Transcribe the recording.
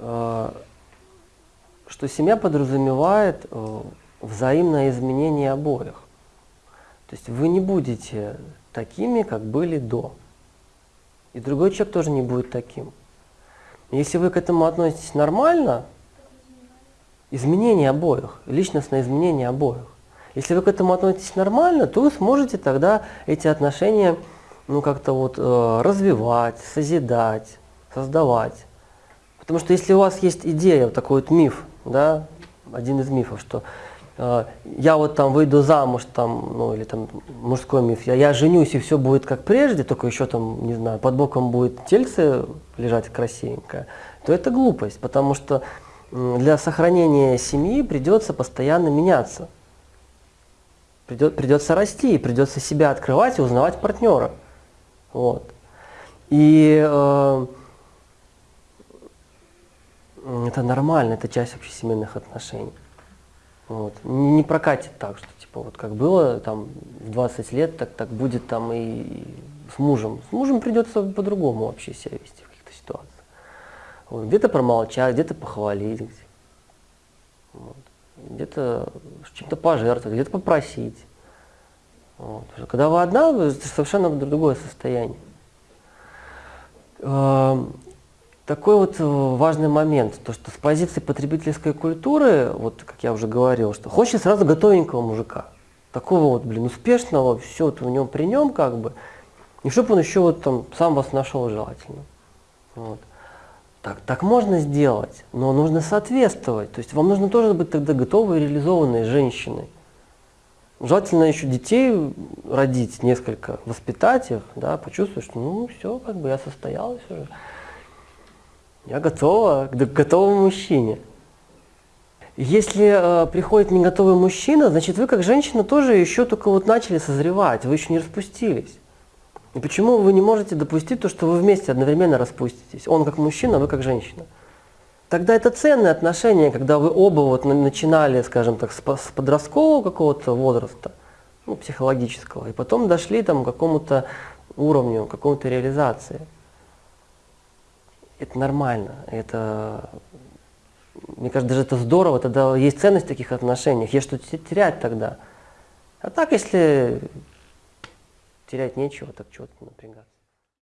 э, что семья подразумевает э, взаимное изменение обоих. То есть вы не будете такими, как были до. И другой человек тоже не будет таким. Если вы к этому относитесь нормально, изменение обоих, личностное изменение обоих. Если вы к этому относитесь нормально, то вы сможете тогда эти отношения ну, как-то вот э, развивать, созидать, создавать. Потому что если у вас есть идея, вот такой вот миф, да, один из мифов, что э, я вот там выйду замуж, там, ну или там мужской миф, я, я женюсь и все будет как прежде, только еще там, не знаю, под боком будет тельце лежать красивенькое, то это глупость, потому что для сохранения семьи придется постоянно меняться. Придет, придется расти, придется себя открывать и узнавать партнера. Вот. И э, это нормально, это часть общесемейных отношений. Вот. Не, не прокатит так, что типа вот как было там в 20 лет, так, так будет там и с мужем. С мужем придется по-другому вообще себя вести в каких-то ситуациях. Вот. Где-то промолчать, где-то похвалить, вот. где-то чем-то пожертвовать, где-то попросить. Вот. Когда вы одна, это совершенно другое состояние. Такой вот э, важный момент, то что с позиции потребительской культуры, вот как я уже говорил, что хочет сразу готовенького мужика, такого вот, блин, успешного, все вот у него при нем как бы, и чтобы он еще вот там сам вас нашел желательно. Вот. Так, так можно сделать, но нужно соответствовать, то есть вам нужно тоже быть тогда готовой реализованной женщиной. Желательно еще детей родить несколько, воспитать их, да, почувствовать, что ну все, как бы я состоялась уже. Я готова к готовому мужчине. Если э, приходит не готовый мужчина, значит вы как женщина тоже еще только вот начали созревать, вы еще не распустились. И почему вы не можете допустить то, что вы вместе одновременно распуститесь? Он как мужчина, вы как женщина. Тогда это ценные отношения, когда вы оба вот начинали, скажем так, с подросткового какого-то возраста, ну, психологического, и потом дошли там, к какому-то уровню, к какому-то реализации. Это нормально, это, мне кажется, даже это здорово, тогда есть ценность в таких отношениях, есть что терять тогда. А так, если терять нечего, так чего-то напрягаться.